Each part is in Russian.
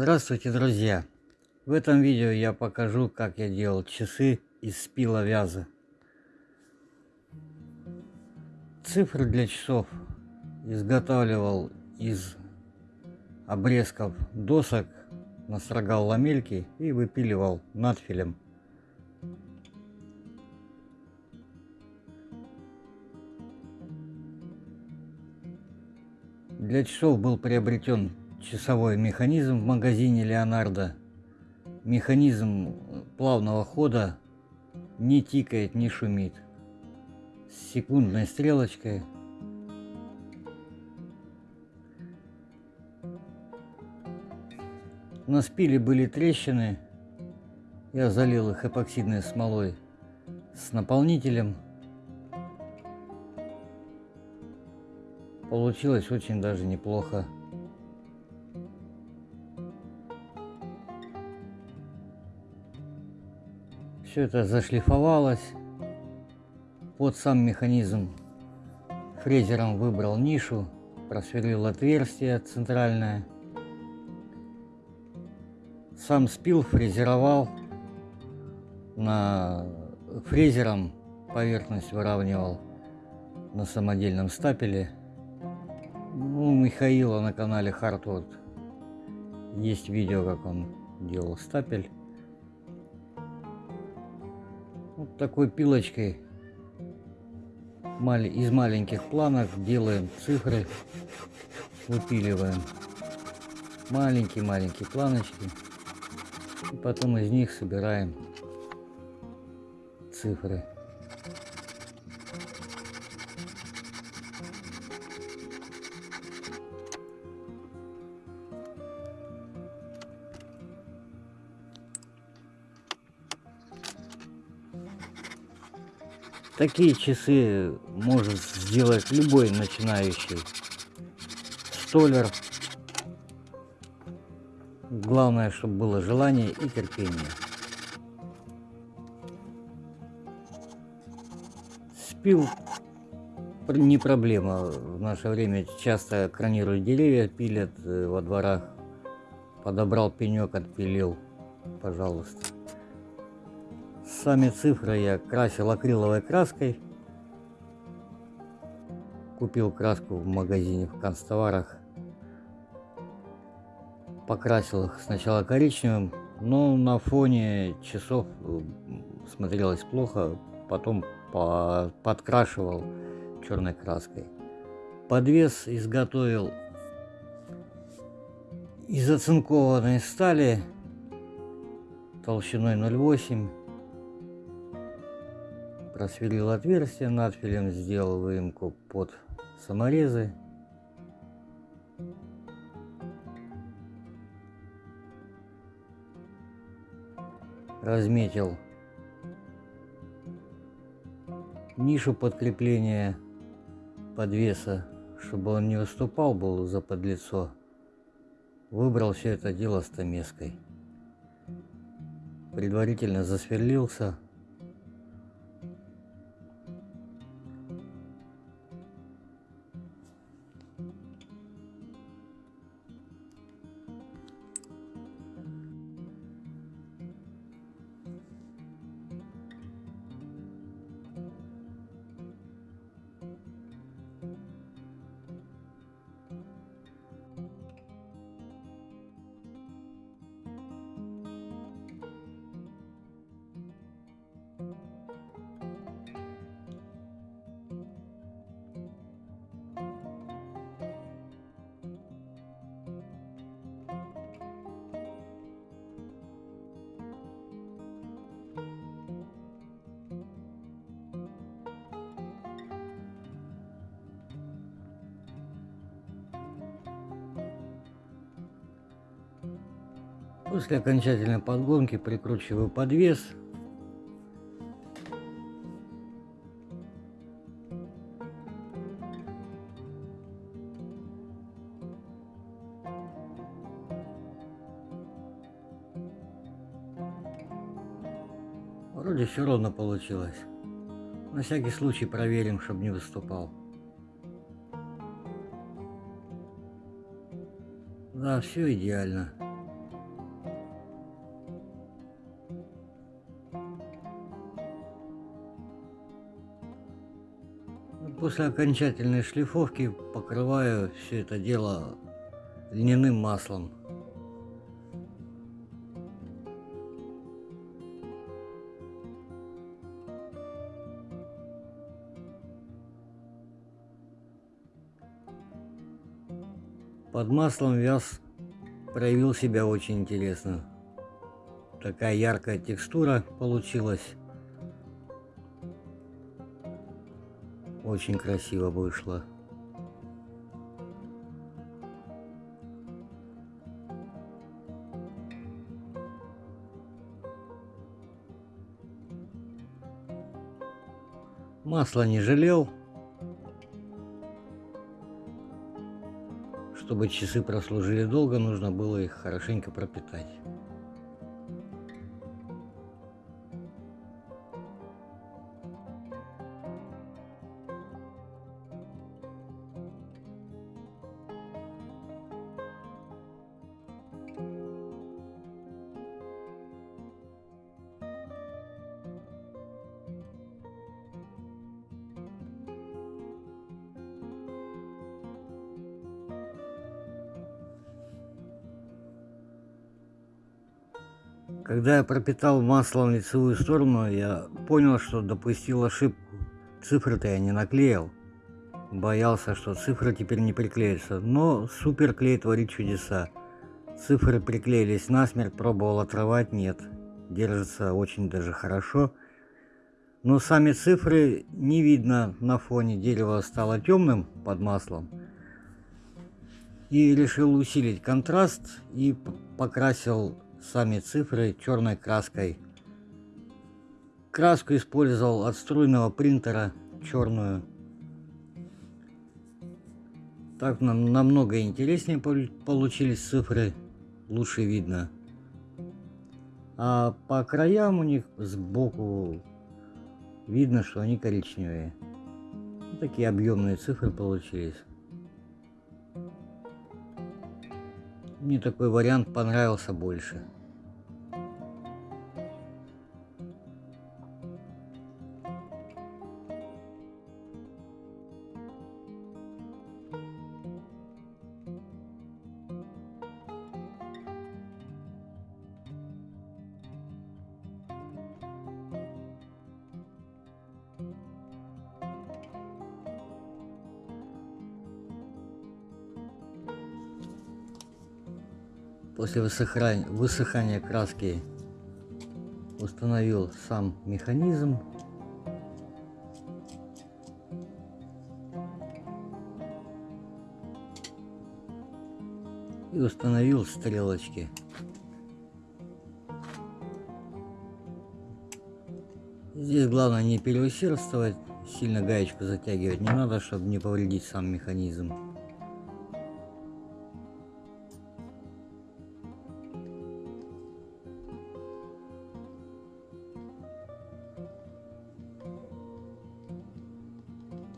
Здравствуйте, друзья! В этом видео я покажу, как я делал часы из спила вяза. Цифры для часов изготавливал из обрезков досок, настрогал ламельки и выпиливал надфилем. Для часов был приобретен часовой механизм в магазине Леонардо. Механизм плавного хода не тикает, не шумит. С секундной стрелочкой. На спиле были трещины. Я залил их эпоксидной смолой с наполнителем. Получилось очень даже неплохо. Все это зашлифовалось. Под сам механизм фрезером выбрал нишу, просверлил отверстие центральное. Сам спил, фрезеровал. На фрезером поверхность выравнивал на самодельном стапеле. Ну, у Михаила на канале Hardwood есть видео, как он делал стапель. Такой пилочкой из маленьких планок делаем цифры, выпиливаем маленькие-маленькие планочки. И потом из них собираем цифры. Такие часы может сделать любой начинающий столер. Главное, чтобы было желание и терпение. Спил не проблема. В наше время часто кранируют деревья, пилят э, во дворах. Подобрал пенек, отпилил. Пожалуйста. Сами цифры я красил акриловой краской. Купил краску в магазине в канцтоварах. Покрасил их сначала коричневым, но на фоне часов смотрелось плохо. Потом по подкрашивал черной краской. Подвес изготовил из оцинкованной стали толщиной 0,8 просверлил отверстие, надфилем сделал выемку под саморезы. Разметил нишу подкрепления подвеса, чтобы он не выступал был за подлицо. Выбрал все это дело стамеской. Предварительно засверлился После окончательной подгонки прикручиваю подвес. Вроде все ровно получилось. На всякий случай проверим, чтобы не выступал. Да, все идеально. После окончательной шлифовки покрываю все это дело льняным маслом. Под маслом вяз проявил себя очень интересно. Такая яркая текстура получилась. Очень красиво вышло. Масло не жалел. Чтобы часы прослужили долго, нужно было их хорошенько пропитать. Когда я пропитал маслом лицевую сторону, я понял, что допустил ошибку. Цифры-то я не наклеил. Боялся, что цифры теперь не приклеятся. Но суперклей творит чудеса. Цифры приклеились насмерть, пробовал отрывать, нет. Держится очень даже хорошо. Но сами цифры не видно на фоне. Дерево стало темным под маслом. И решил усилить контраст и покрасил сами цифры черной краской. Краску использовал от струйного принтера черную. Так нам намного интереснее получились цифры, лучше видно. А по краям у них сбоку видно, что они коричневые. Такие объемные цифры получились. Мне такой вариант понравился больше. После высыхания, краски установил сам механизм. И установил стрелочки. Здесь главное не переусердствовать, сильно гаечку затягивать не надо, чтобы не повредить сам механизм.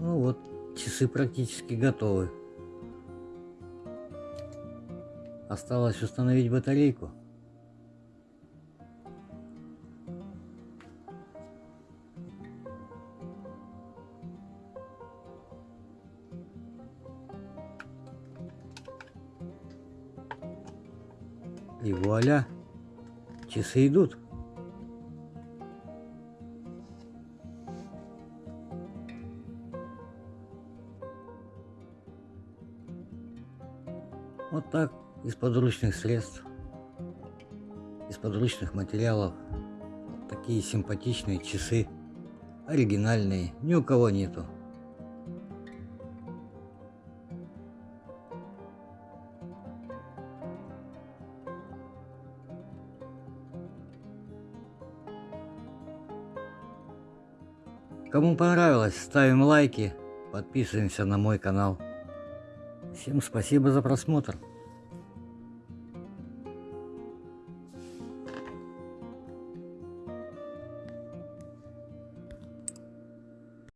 Ну вот, часы практически готовы. Осталось установить батарейку. И вуаля, часы идут. Так, из подручных средств, из подручных материалов. Такие симпатичные часы, оригинальные, ни у кого нету. Кому понравилось, ставим лайки, подписываемся на мой канал. Всем спасибо за просмотр.